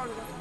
order.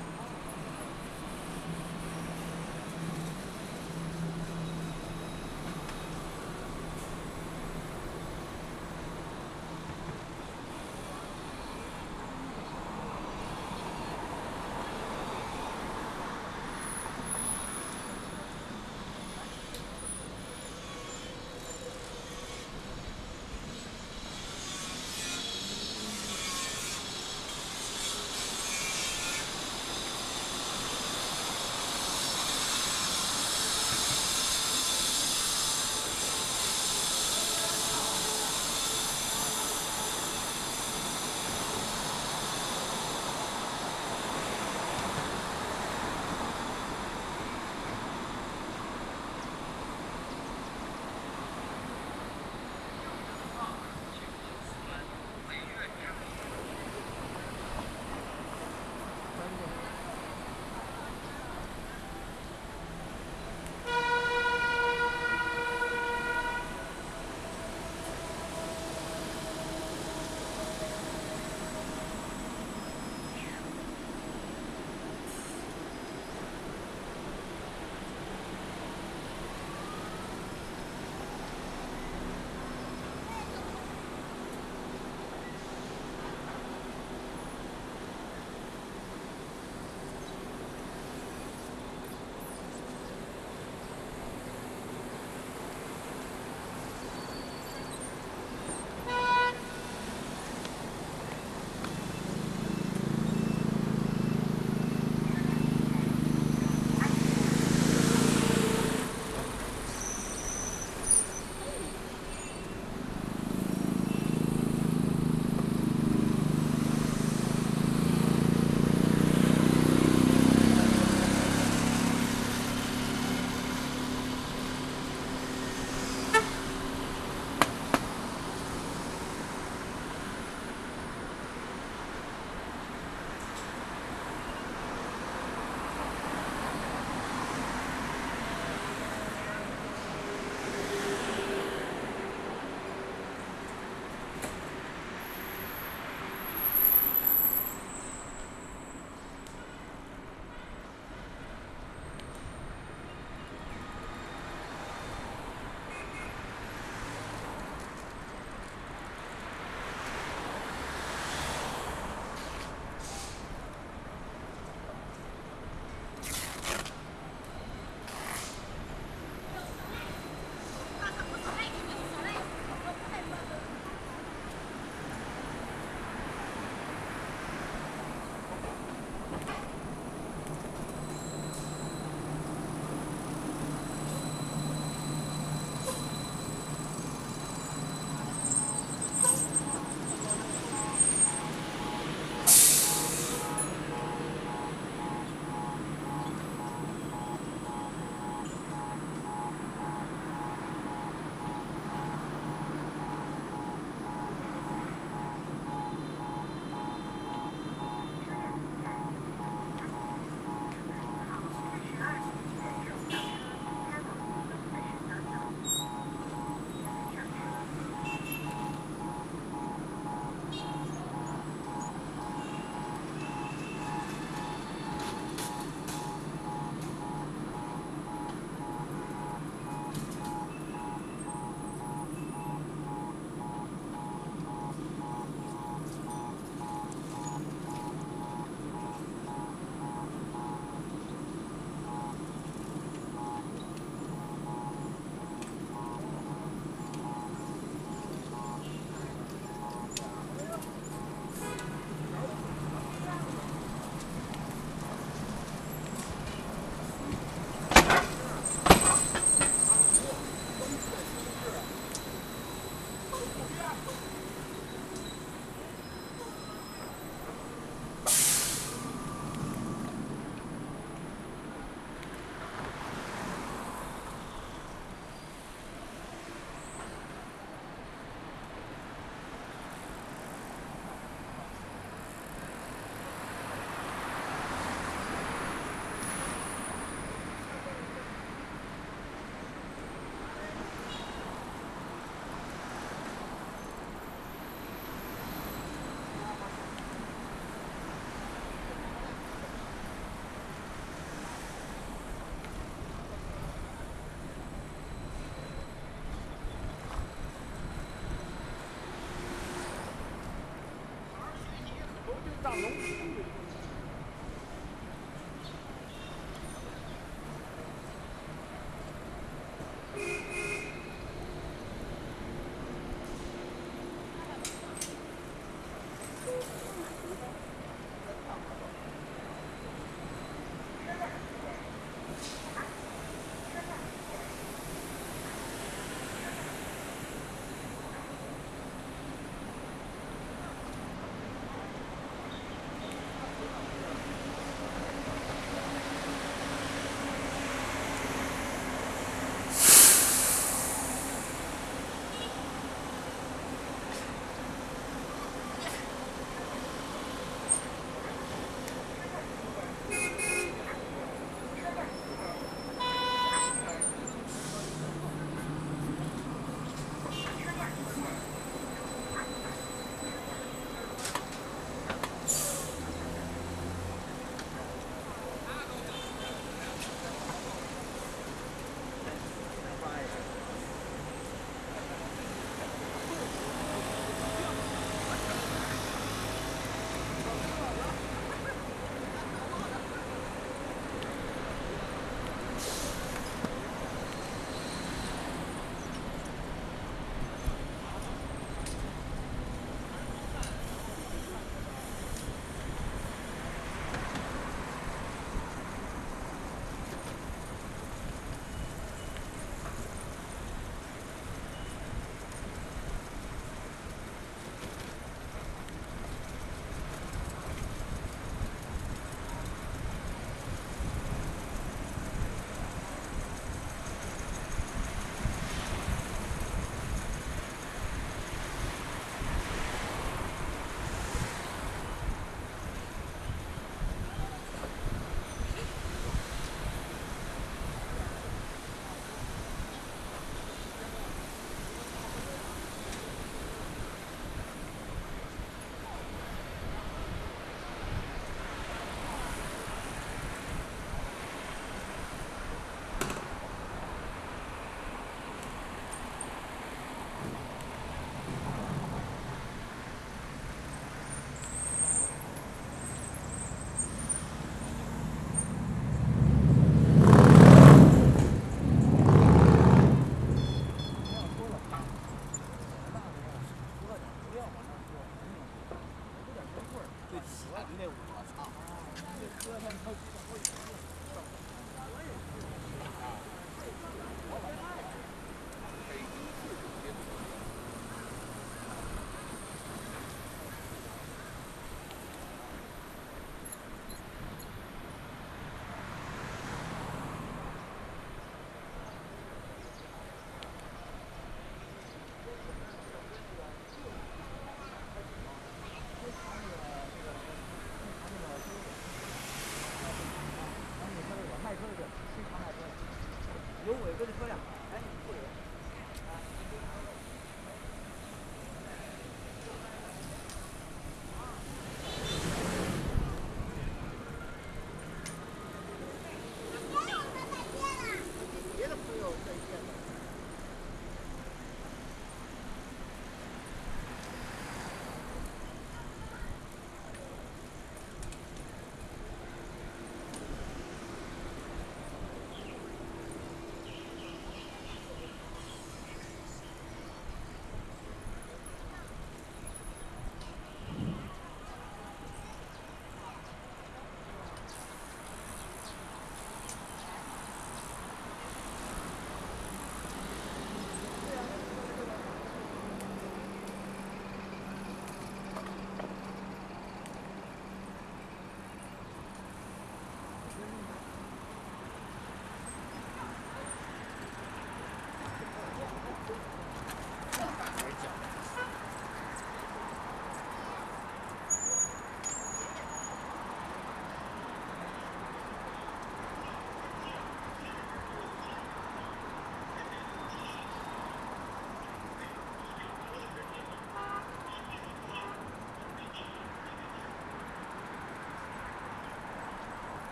大龙。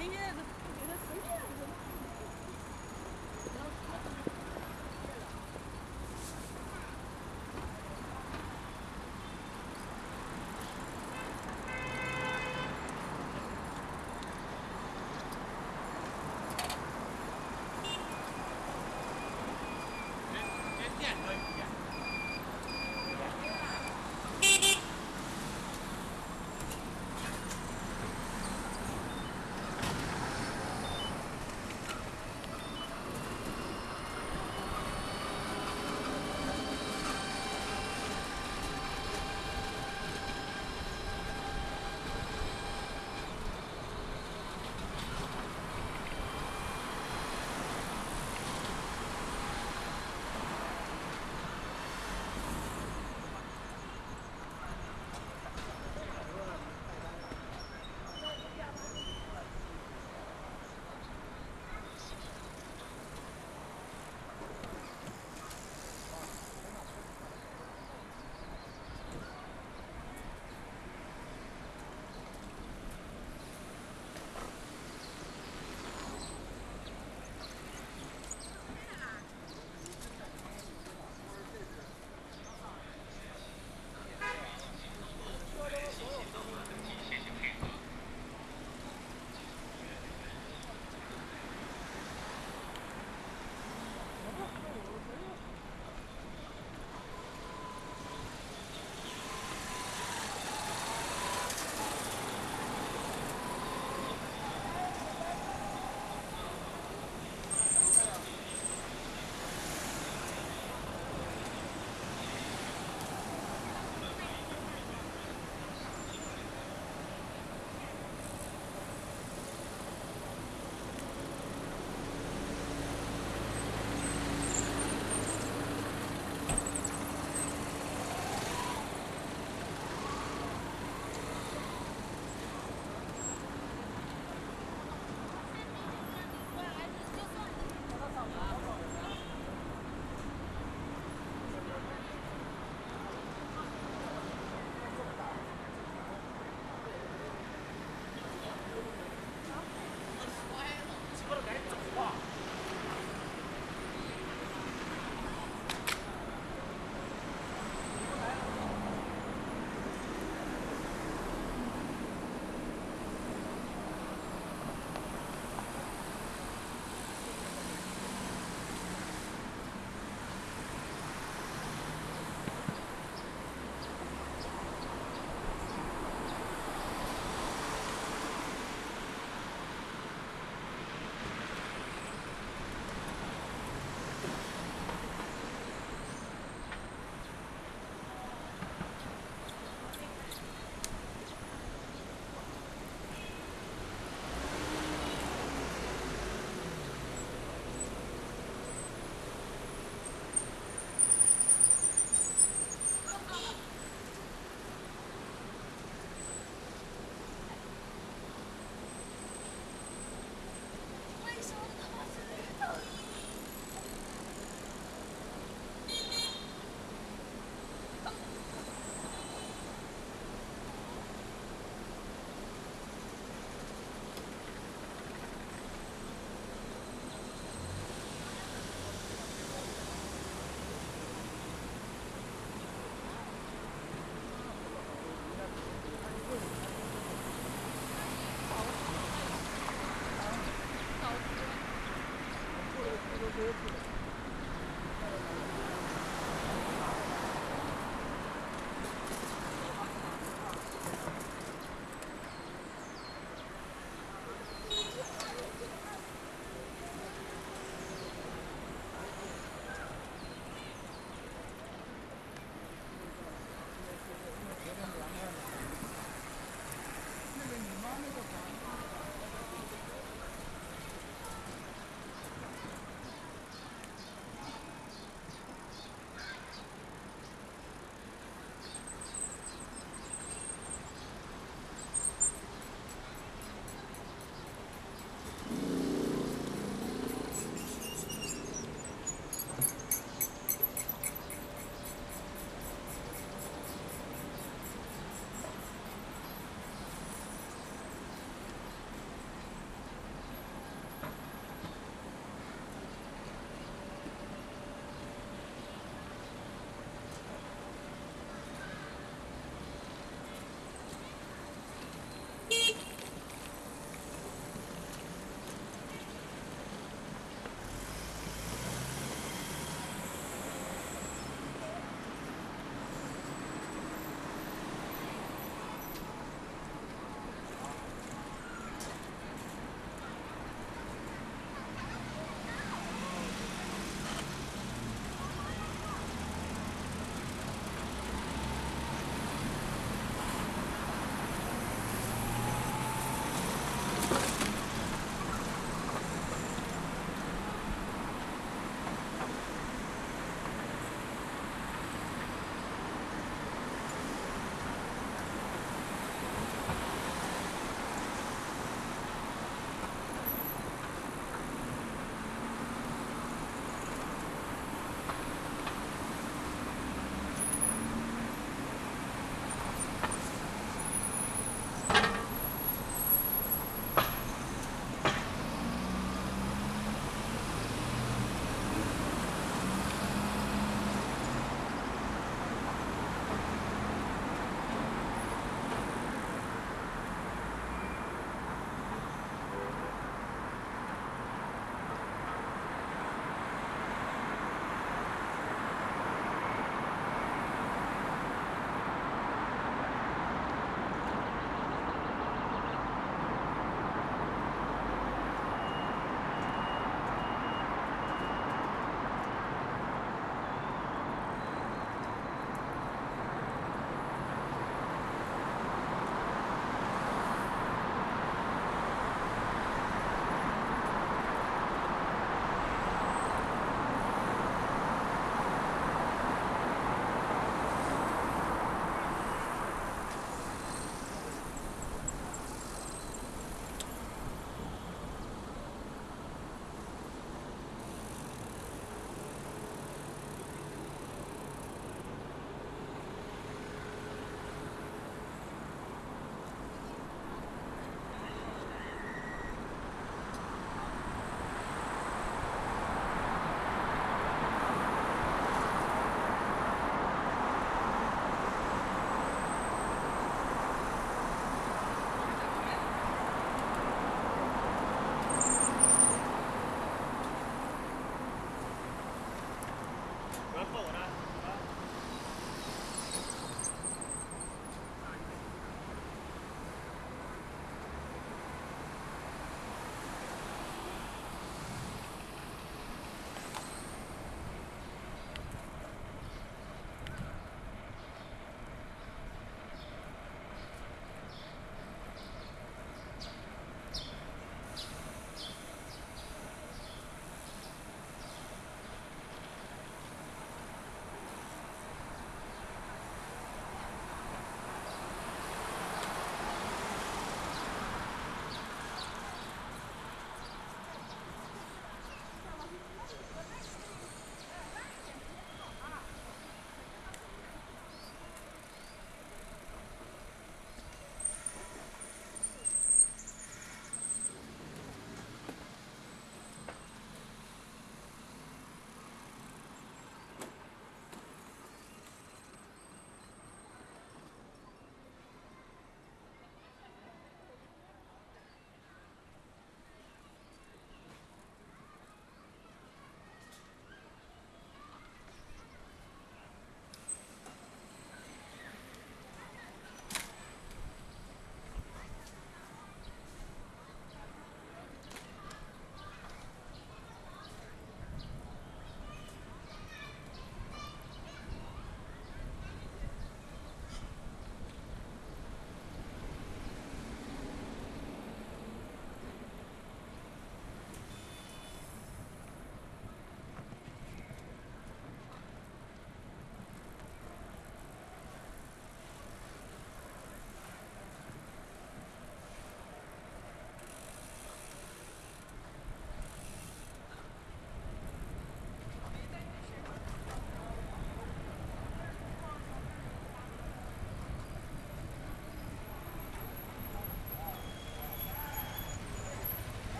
नहीं है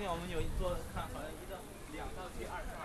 今天我们有一座看，好像一道两道去二道。